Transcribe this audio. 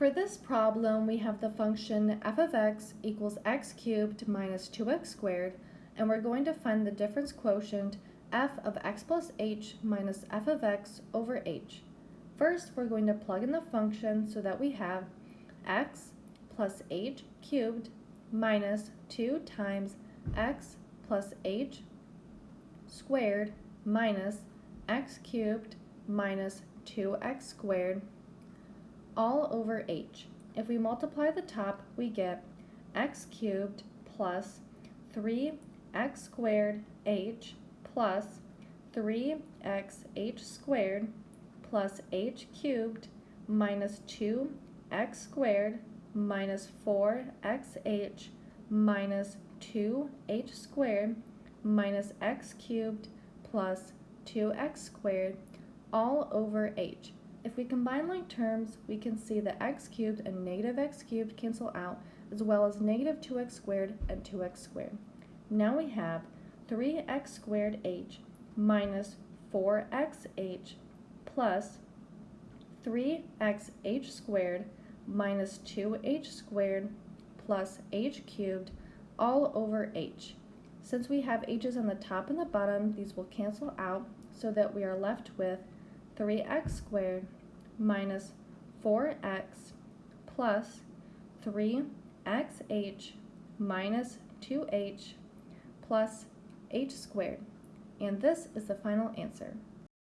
For this problem, we have the function f of x equals x cubed minus 2x squared, and we're going to find the difference quotient f of x plus h minus f of x over h. First, we're going to plug in the function so that we have x plus h cubed minus 2 times x plus h squared minus x cubed minus 2x squared all over h. If we multiply the top, we get x cubed plus 3x squared h plus 3xh squared plus h cubed minus 2x squared minus 4xh minus 2h squared minus x cubed plus 2x squared all over h. If we combine like terms, we can see that x cubed and negative x cubed cancel out, as well as negative 2x squared and 2x squared. Now we have 3x squared h minus 4xh plus 3xh squared minus 2h squared plus h cubed all over h. Since we have h's on the top and the bottom, these will cancel out so that we are left with 3x squared minus 4x plus 3xh minus 2h plus h squared. And this is the final answer.